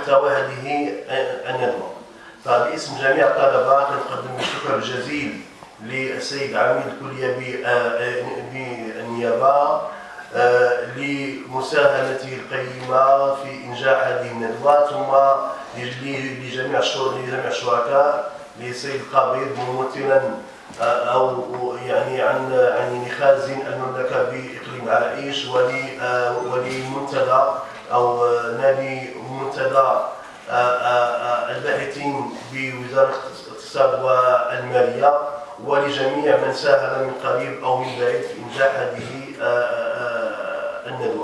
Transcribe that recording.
محتوى هذه الندوة فباسم جميع الطلبة نقدم الشكر الجزيل للسيد عميد الكلية بالنيابة لمساهمته القيمة في إنجاح هذه الندوة ثم لجميع لجميع الشركاء للسيد القبيض ممثلا أو يعني عن عن خازن المملكة بإقليم عرائش ولمنتدى أو نادي منتدى الباحثين بوزارة الاقتصاد والمالية ولجميع من ساهم من قريب أو من بعيد في إنجاح هذه الندوة.